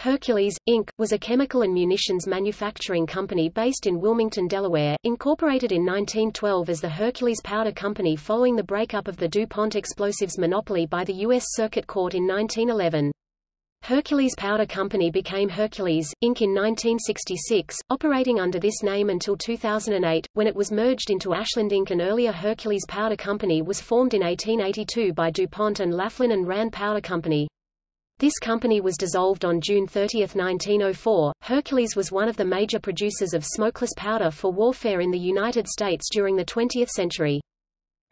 Hercules, Inc., was a chemical and munitions manufacturing company based in Wilmington, Delaware, incorporated in 1912 as the Hercules Powder Company following the breakup of the DuPont explosives monopoly by the U.S. Circuit Court in 1911. Hercules Powder Company became Hercules, Inc. in 1966, operating under this name until 2008, when it was merged into Ashland Inc. An earlier Hercules Powder Company was formed in 1882 by DuPont and Laughlin and Rand Powder Company. This company was dissolved on June 30, 1904. Hercules was one of the major producers of smokeless powder for warfare in the United States during the 20th century.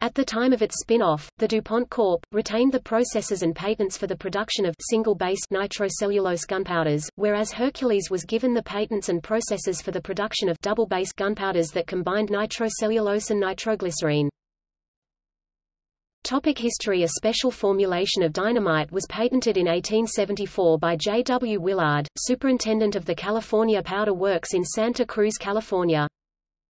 At the time of its spin-off, the DuPont Corp. retained the processes and patents for the production of single-base nitrocellulose gunpowders, whereas Hercules was given the patents and processes for the production of double-base gunpowders that combined nitrocellulose and nitroglycerine. Topic history A special formulation of dynamite was patented in 1874 by J. W. Willard, superintendent of the California Powder Works in Santa Cruz, California.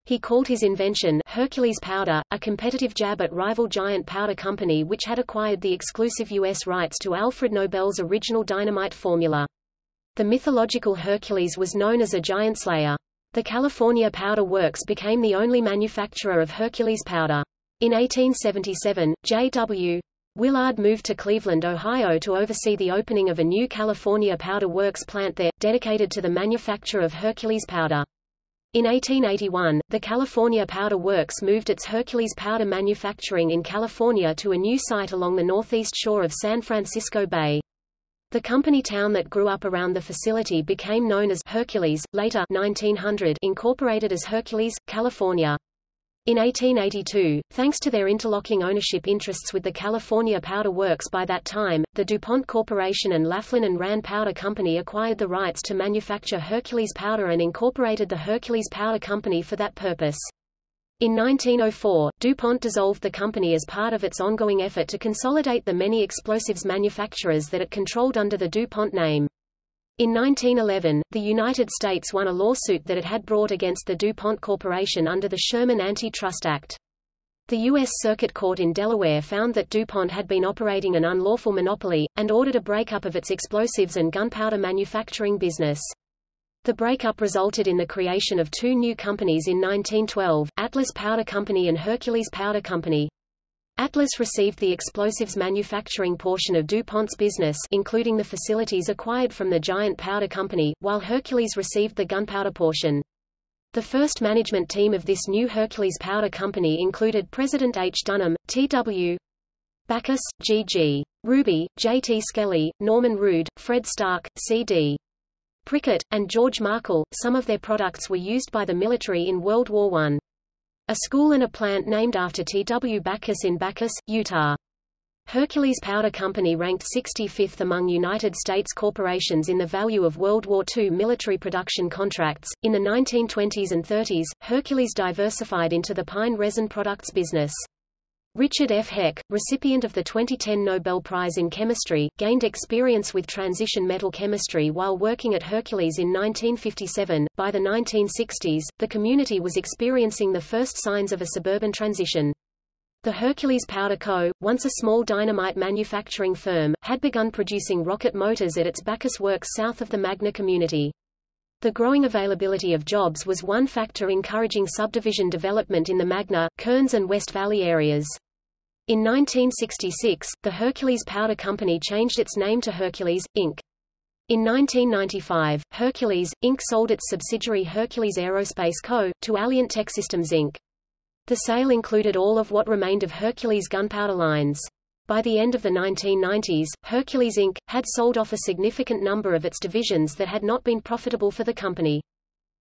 He called his invention Hercules Powder, a competitive jab at rival Giant Powder Company which had acquired the exclusive U.S. rights to Alfred Nobel's original dynamite formula. The mythological Hercules was known as a giant slayer. The California Powder Works became the only manufacturer of Hercules powder. In 1877, J.W. Willard moved to Cleveland, Ohio to oversee the opening of a new California Powder Works plant there, dedicated to the manufacture of Hercules powder. In 1881, the California Powder Works moved its Hercules powder manufacturing in California to a new site along the northeast shore of San Francisco Bay. The company town that grew up around the facility became known as Hercules, later 1900 incorporated as Hercules, California. In 1882, thanks to their interlocking ownership interests with the California Powder Works by that time, the DuPont Corporation and Laughlin and Rand Powder Company acquired the rights to manufacture Hercules powder and incorporated the Hercules Powder Company for that purpose. In 1904, DuPont dissolved the company as part of its ongoing effort to consolidate the many explosives manufacturers that it controlled under the DuPont name. In 1911, the United States won a lawsuit that it had brought against the DuPont Corporation under the Sherman Antitrust Act. The U.S. Circuit Court in Delaware found that DuPont had been operating an unlawful monopoly, and ordered a breakup of its explosives and gunpowder manufacturing business. The breakup resulted in the creation of two new companies in 1912, Atlas Powder Company and Hercules Powder Company. Atlas received the explosives manufacturing portion of DuPont's business including the facilities acquired from the Giant Powder Company, while Hercules received the gunpowder portion. The first management team of this new Hercules Powder Company included President H. Dunham, T.W. Bacchus, G.G. Ruby, J.T. Skelly, Norman Rood, Fred Stark, C.D. Prickett, and George Markle. Some of their products were used by the military in World War I. A school and a plant named after T. W. Bacchus in Bacchus, Utah. Hercules Powder Company ranked 65th among United States corporations in the value of World War II military production contracts. In the 1920s and 30s, Hercules diversified into the pine resin products business. Richard F. Heck, recipient of the 2010 Nobel Prize in Chemistry, gained experience with transition metal chemistry while working at Hercules in 1957. By the 1960s, the community was experiencing the first signs of a suburban transition. The Hercules Powder Co., once a small dynamite manufacturing firm, had begun producing rocket motors at its Bacchus works south of the Magna community. The growing availability of jobs was one factor encouraging subdivision development in the Magna, Kearns and West Valley areas. In 1966, the Hercules Powder Company changed its name to Hercules, Inc. In 1995, Hercules, Inc. sold its subsidiary Hercules Aerospace Co., to Alliant Techsystems Inc. The sale included all of what remained of Hercules gunpowder lines. By the end of the 1990s, Hercules Inc. had sold off a significant number of its divisions that had not been profitable for the company.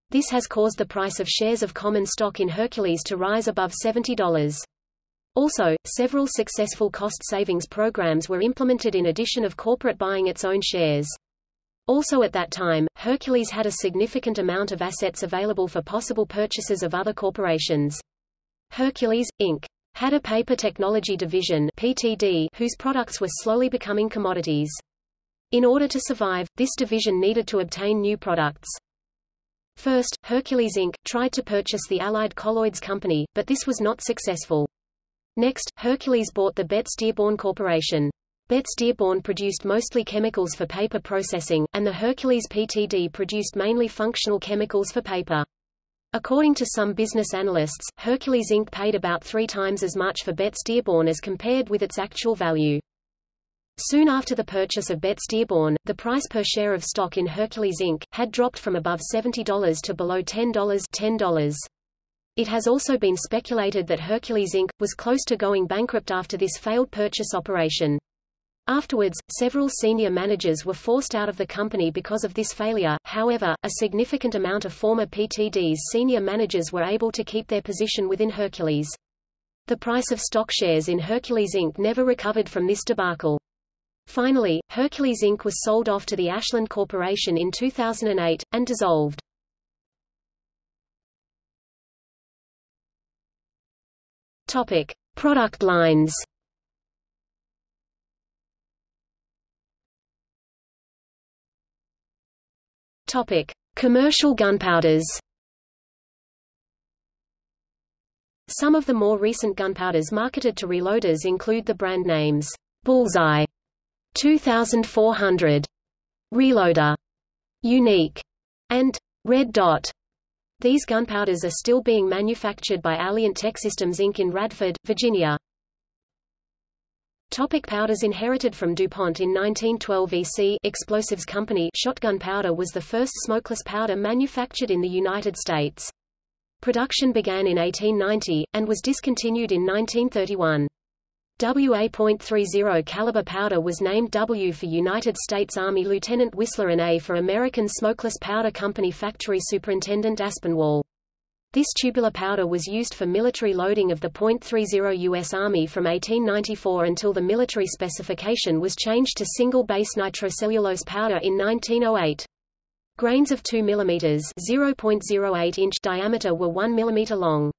This has caused the price of shares of common stock in Hercules to rise above $70. Also, several successful cost savings programs were implemented in addition of corporate buying its own shares. Also at that time, Hercules had a significant amount of assets available for possible purchases of other corporations. Hercules, Inc. had a paper technology division PTD, whose products were slowly becoming commodities. In order to survive, this division needed to obtain new products. First, Hercules Inc. tried to purchase the Allied Colloids Company, but this was not successful. Next, Hercules bought the Betz Dearborn Corporation. Betz Dearborn produced mostly chemicals for paper processing, and the Hercules PTD produced mainly functional chemicals for paper. According to some business analysts, Hercules Inc. paid about three times as much for Betz Dearborn as compared with its actual value. Soon after the purchase of Betz Dearborn, the price per share of stock in Hercules Inc. had dropped from above $70 to below $10. $10. It has also been speculated that Hercules Inc. was close to going bankrupt after this failed purchase operation. Afterwards, several senior managers were forced out of the company because of this failure, however, a significant amount of former PTD's senior managers were able to keep their position within Hercules. The price of stock shares in Hercules Inc. never recovered from this debacle. Finally, Hercules Inc. was sold off to the Ashland Corporation in 2008, and dissolved. Topic. Product lines Topic: Commercial gunpowders. Some of the more recent gunpowders marketed to reloaders include the brand names Bullseye 2400, Reloader, Unique, and Red Dot. These gunpowders are still being manufactured by Alliant Techsystems Inc. in Radford, Virginia. Topic powders Inherited from DuPont in 1912 EC Explosives Company shotgun powder was the first smokeless powder manufactured in the United States. Production began in 1890, and was discontinued in 1931. WA.30 caliber powder was named W for United States Army Lieutenant Whistler and A for American Smokeless Powder Company Factory Superintendent Aspinwall. This tubular powder was used for military loading of the .30 U.S. Army from 1894 until the military specification was changed to single-base nitrocellulose powder in 1908. Grains of 2 mm (0.08 inch) diameter were 1 mm long.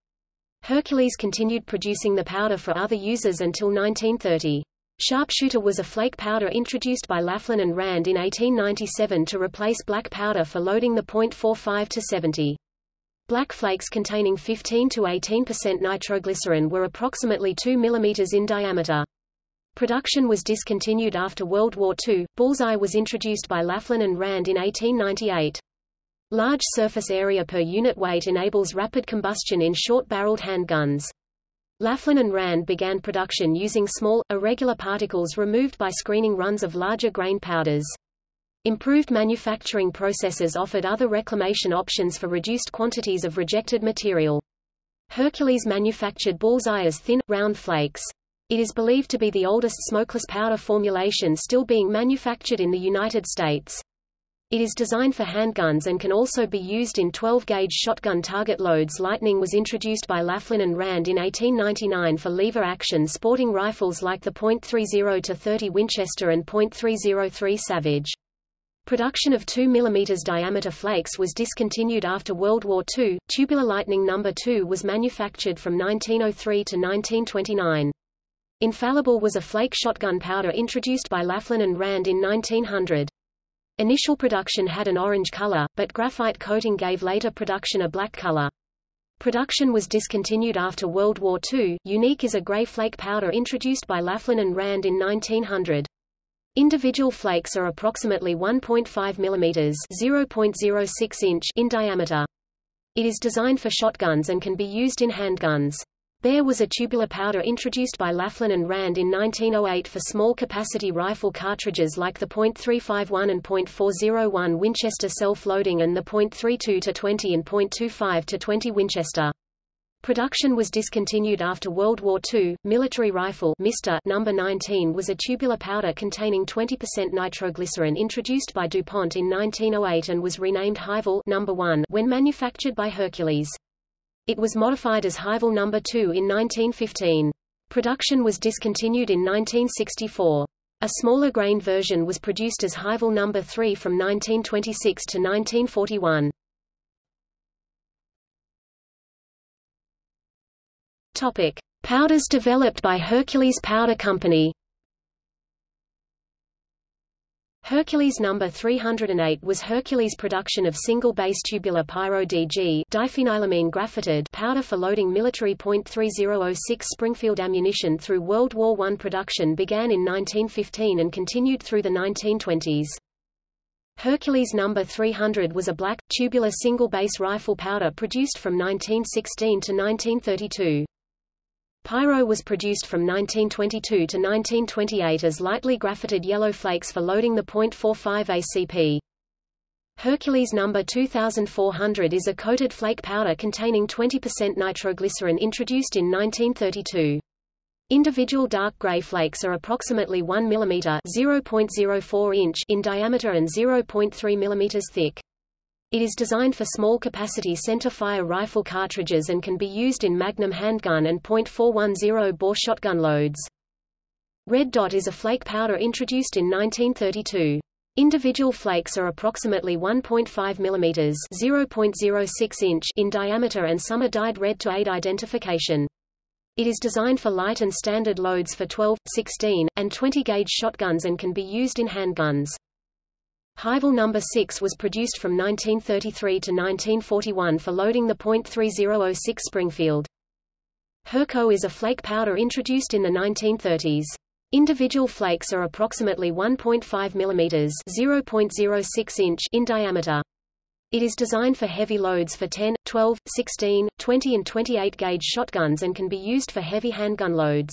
Hercules continued producing the powder for other users until 1930. Sharpshooter was a flake powder introduced by Laughlin and Rand in 1897 to replace black powder for loading the .45 to 70. Black flakes containing 15 to 18% nitroglycerin were approximately 2 mm in diameter. Production was discontinued after World War II. Bullseye was introduced by Laughlin and Rand in 1898. Large surface area per unit weight enables rapid combustion in short-barreled handguns. Laughlin and Rand began production using small, irregular particles removed by screening runs of larger grain powders. Improved manufacturing processes offered other reclamation options for reduced quantities of rejected material. Hercules manufactured bullseye as thin, round flakes. It is believed to be the oldest smokeless powder formulation still being manufactured in the United States. It is designed for handguns and can also be used in 12-gauge shotgun target loads. Lightning was introduced by Laughlin and Rand in 1899 for lever-action sporting rifles like the .30-30 Winchester and .303 Savage. Production of 2 mm diameter flakes was discontinued after World War II. Tubular Lightning No. 2 was manufactured from 1903 to 1929. Infallible was a flake shotgun powder introduced by Laughlin and Rand in 1900. Initial production had an orange color, but graphite coating gave later production a black color. Production was discontinued after World War II. Unique is a gray flake powder introduced by Laughlin and Rand in 1900. Individual flakes are approximately 1.5 mm (0.06 inch) in diameter. It is designed for shotguns and can be used in handguns. Bear was a tubular powder introduced by Laughlin and Rand in 1908 for small-capacity rifle cartridges like the .351 and .401 Winchester self-loading and the .32 to 20 and .25 to 20 Winchester. Production was discontinued after World War II. Military rifle Mister number 19 was a tubular powder containing 20% nitroglycerin introduced by DuPont in 1908 and was renamed Hi-Vel number 1 when manufactured by Hercules. It was modified as Hi-Vel number 2 in 1915. Production was discontinued in 1964. A smaller grain version was produced as Hi-Vel number 3 from 1926 to 1941. Topic: Powders developed by Hercules Powder Company. Hercules No. 308 was Hercules' production of single-base tubular pyro-DG diphenylamine powder for loading military .3006 Springfield ammunition through World War I. Production began in 1915 and continued through the 1920s. Hercules No. 300 was a black, tubular single-base rifle powder produced from 1916 to 1932. Pyro was produced from 1922 to 1928 as lightly graphited yellow flakes for loading the .45 ACP. Hercules No. 2400 is a coated flake powder containing 20% nitroglycerin introduced in 1932. Individual dark gray flakes are approximately 1 mm (0.04 inch) in diameter and 0.3 mm thick. It is designed for small-capacity center-fire rifle cartridges and can be used in Magnum handgun and .410 bore shotgun loads. Red Dot is a flake powder introduced in 1932. Individual flakes are approximately 1.5 mm (0.06 inch) in diameter and some are dyed red to aid identification. It is designed for light and standard loads for 12, 16, and 20 gauge shotguns and can be used in handguns. Hi-Vel No. 6 was produced from 1933 to 1941 for loading the .3006 Springfield. Herco is a flake powder introduced in the 1930s. Individual flakes are approximately 1.5 mm (0.06 inch) in diameter. It is designed for heavy loads for 10, 12, 16, 20 and 28 gauge shotguns and can be used for heavy handgun loads.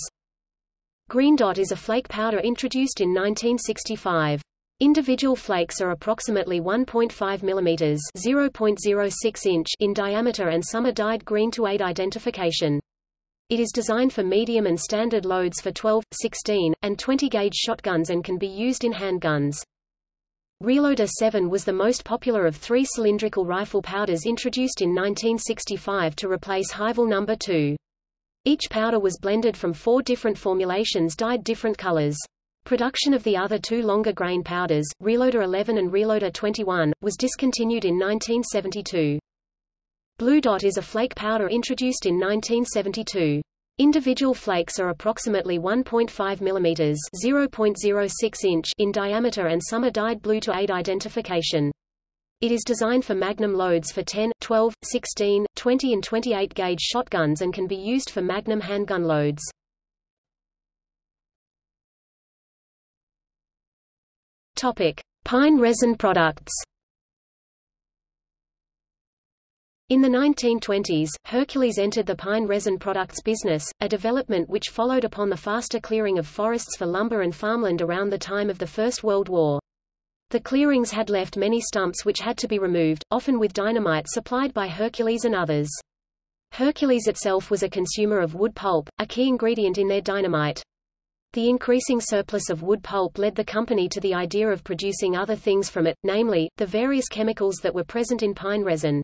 Green Dot is a flake powder introduced in 1965. Individual flakes are approximately 1.5 mm (0.06 inch) in diameter and some are dyed green to aid identification. It is designed for medium and standard loads for 12, 16, and 20 gauge shotguns and can be used in handguns. Reloader 7 was the most popular of three cylindrical rifle powders introduced in 1965 to replace Hi-Vel No. 2. Each powder was blended from four different formulations dyed different colors. Production of the other two longer grain powders, Reloader 11 and Reloader 21, was discontinued in 1972. Blue Dot is a flake powder introduced in 1972. Individual flakes are approximately 1.5 mm (0.06 inch) in diameter and some are dyed blue to aid identification. It is designed for magnum loads for 10, 12, 16, 20 and 28 gauge shotguns and can be used for magnum handgun loads. Topic: Pine resin products. In the 1920s, Hercules entered the pine resin products business, a development which followed upon the faster clearing of forests for lumber and farmland around the time of the First World War. The clearings had left many stumps which had to be removed, often with dynamite supplied by Hercules and others. Hercules itself was a consumer of wood pulp, a key ingredient in their dynamite. The increasing surplus of wood pulp led the company to the idea of producing other things from it, namely, the various chemicals that were present in pine resin.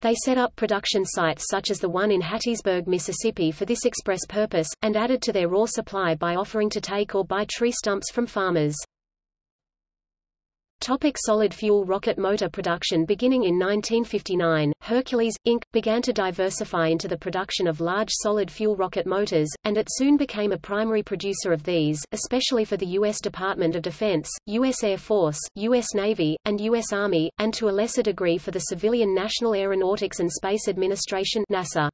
They set up production sites such as the one in Hattiesburg, Mississippi for this express purpose, and added to their raw supply by offering to take or buy tree stumps from farmers. Topic solid fuel rocket motor production Beginning in 1959, Hercules, Inc., began to diversify into the production of large solid fuel rocket motors, and it soon became a primary producer of these, especially for the U.S. Department of Defense, U.S. Air Force, U.S. Navy, and U.S. Army, and to a lesser degree for the civilian National Aeronautics and Space Administration NASA.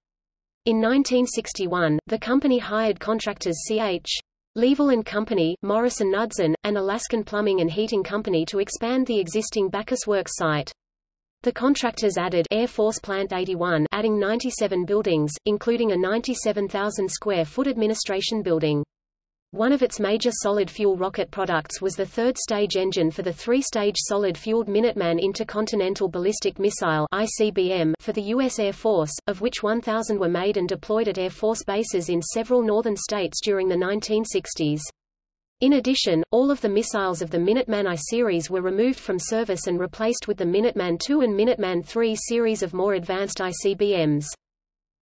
In 1961, the company hired contractors C.H. Leavell and Company, Morrison Knudsen, and Alaskan Plumbing and Heating Company to expand the existing Bacchus Works site. The contractors added Air Force Plant 81 adding 97 buildings, including a 97,000 square foot administration building. One of its major solid-fuel rocket products was the third-stage engine for the three-stage solid-fueled Minuteman Intercontinental Ballistic Missile ICBM for the U.S. Air Force, of which 1,000 were made and deployed at Air Force bases in several northern states during the 1960s. In addition, all of the missiles of the Minuteman I series were removed from service and replaced with the Minuteman II and Minuteman III series of more advanced ICBMs.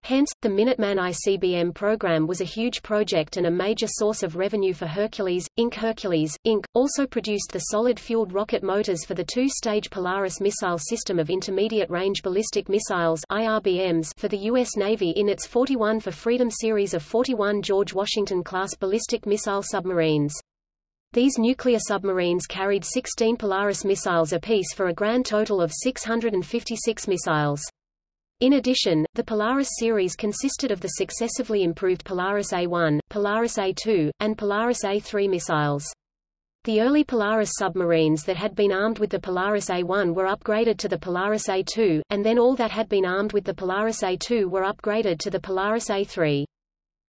Hence, the Minuteman ICBM program was a huge project and a major source of revenue for Hercules, Inc. Hercules, Inc. also produced the solid-fueled rocket motors for the two-stage Polaris missile system of intermediate-range ballistic missiles IRBMs for the U.S. Navy in its 41 for Freedom series of 41 George Washington-class ballistic missile submarines. These nuclear submarines carried 16 Polaris missiles apiece for a grand total of 656 missiles. In addition, the Polaris series consisted of the successively improved Polaris A-1, Polaris A-2, and Polaris A-3 missiles. The early Polaris submarines that had been armed with the Polaris A-1 were upgraded to the Polaris A-2, and then all that had been armed with the Polaris A-2 were upgraded to the Polaris A-3.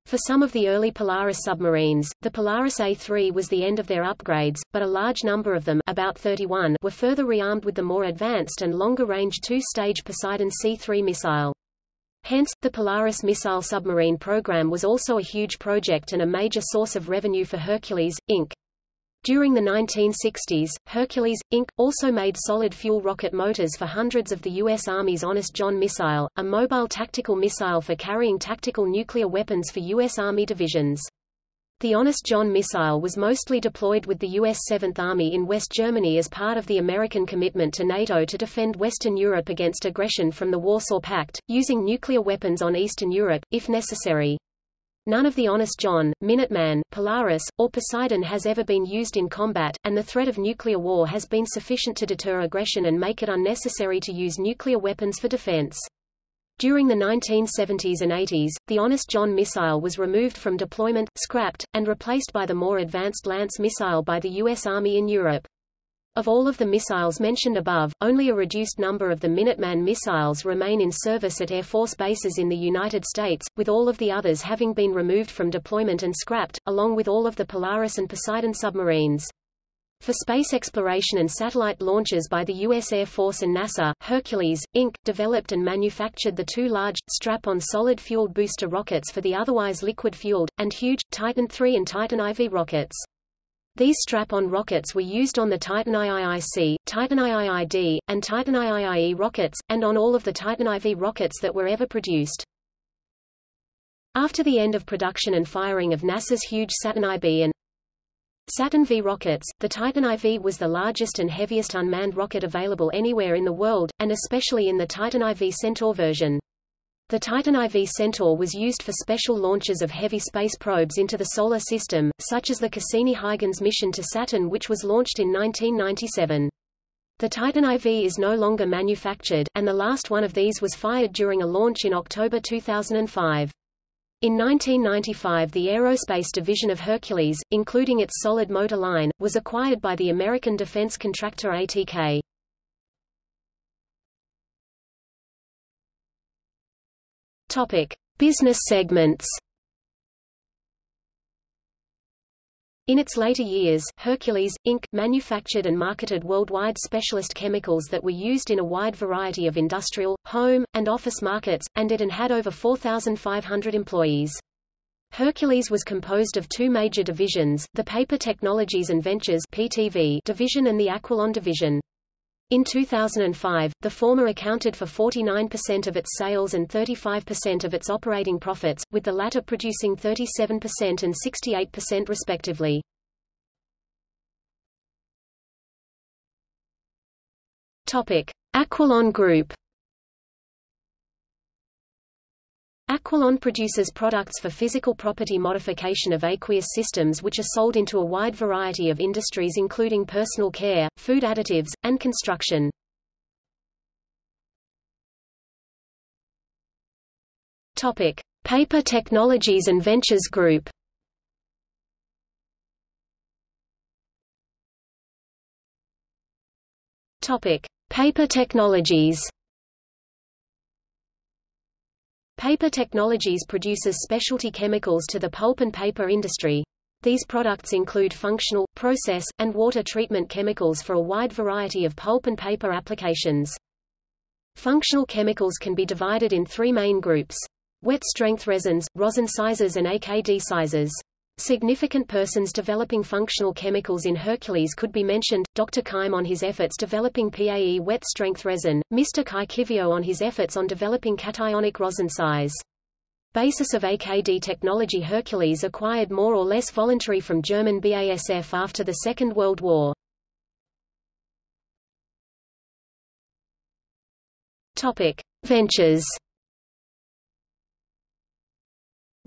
For some of the early Polaris submarines, the Polaris A-3 was the end of their upgrades, but a large number of them about 31 were further rearmed with the more advanced and longer-range two-stage Poseidon C-3 missile. Hence, the Polaris missile submarine program was also a huge project and a major source of revenue for Hercules, Inc. During the 1960s, Hercules, Inc., also made solid-fuel rocket motors for hundreds of the U.S. Army's Honest John missile, a mobile tactical missile for carrying tactical nuclear weapons for U.S. Army divisions. The Honest John missile was mostly deployed with the U.S. 7th Army in West Germany as part of the American commitment to NATO to defend Western Europe against aggression from the Warsaw Pact, using nuclear weapons on Eastern Europe, if necessary. None of the Honest John, Minuteman, Polaris, or Poseidon has ever been used in combat, and the threat of nuclear war has been sufficient to deter aggression and make it unnecessary to use nuclear weapons for defense. During the 1970s and 80s, the Honest John missile was removed from deployment, scrapped, and replaced by the more advanced Lance missile by the U.S. Army in Europe. Of all of the missiles mentioned above, only a reduced number of the Minuteman missiles remain in service at Air Force bases in the United States, with all of the others having been removed from deployment and scrapped, along with all of the Polaris and Poseidon submarines. For space exploration and satellite launches by the U.S. Air Force and NASA, Hercules, Inc., developed and manufactured the two large, strap-on solid-fueled booster rockets for the otherwise liquid-fueled, and huge, Titan III and Titan IV rockets. These strap-on rockets were used on the Titan IIIC, Titan IIID, and Titan IIIE rockets, and on all of the Titan IV rockets that were ever produced. After the end of production and firing of NASA's huge Saturn IB and Saturn V rockets, the Titan IV was the largest and heaviest unmanned rocket available anywhere in the world, and especially in the Titan IV Centaur version. The Titan IV Centaur was used for special launches of heavy space probes into the Solar System, such as the Cassini-Huygens mission to Saturn which was launched in 1997. The Titan IV is no longer manufactured, and the last one of these was fired during a launch in October 2005. In 1995 the aerospace division of Hercules, including its solid motor line, was acquired by the American defense contractor ATK. Topic: Business segments. In its later years, Hercules, Inc. manufactured and marketed worldwide specialist chemicals that were used in a wide variety of industrial, home, and office markets, and it and had over 4,500 employees. Hercules was composed of two major divisions, the Paper Technologies and Ventures (PTV) division and the Aqualon division. In 2005, the former accounted for 49% of its sales and 35% of its operating profits, with the latter producing 37% and 68% respectively. Topic: Aqualon Group Aqualon produces products for physical property modification of aqueous systems which are sold into a wide variety of industries including personal care, food additives, and construction. Topic: Paper Technologies and Ventures Group. Topic: Paper Technologies. Paper Technologies produces specialty chemicals to the pulp and paper industry. These products include functional, process, and water treatment chemicals for a wide variety of pulp and paper applications. Functional chemicals can be divided in three main groups. Wet-strength resins, rosin sizes and AKD sizes. Significant persons developing functional chemicals in Hercules could be mentioned, Dr. Keim on his efforts developing PAE wet-strength resin, Mr. Kai Kivio on his efforts on developing cationic rosin size. Basis of AKD technology Hercules acquired more or less voluntary from German BASF after the Second World War. Topic. Ventures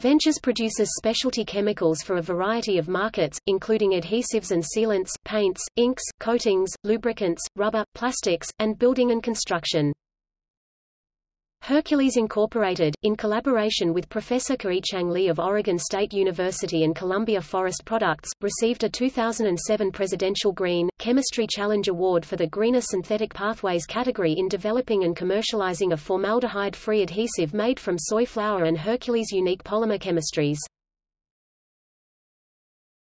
Ventures produces specialty chemicals for a variety of markets, including adhesives and sealants, paints, inks, coatings, lubricants, rubber, plastics, and building and construction. Hercules Incorporated, in collaboration with Professor Kaichang Li of Oregon State University and Columbia Forest Products, received a 2007 Presidential Green, Chemistry Challenge Award for the Greener Synthetic Pathways category in developing and commercializing a formaldehyde-free adhesive made from soy flour and Hercules' unique polymer chemistries.